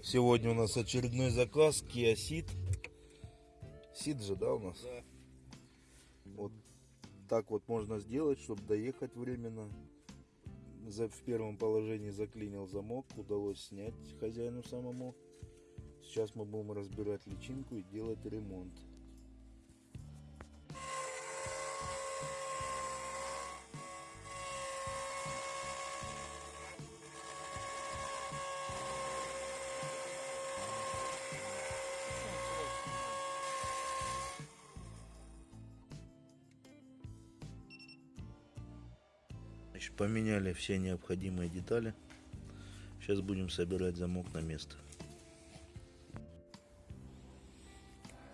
Сегодня у нас очередной заказ Kia Ceed. Ceed же, да, у нас? Да. Вот так вот можно сделать, чтобы доехать временно. За, в первом положении заклинил замок, удалось снять хозяину самому. Сейчас мы будем разбирать личинку и делать ремонт. Значит, поменяли все необходимые детали. Сейчас будем собирать замок на место.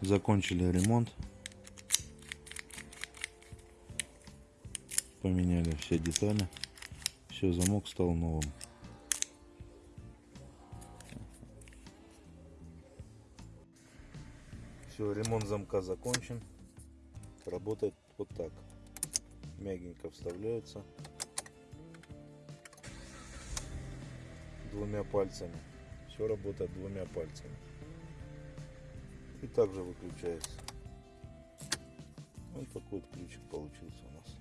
Закончили ремонт. Поменяли все детали. Все, замок стал новым. Все, ремонт замка закончен. Работает вот так. Мягенько вставляется. Двумя пальцами. Все работает двумя пальцами. И также выключается. Вот такой вот ключик получился у нас.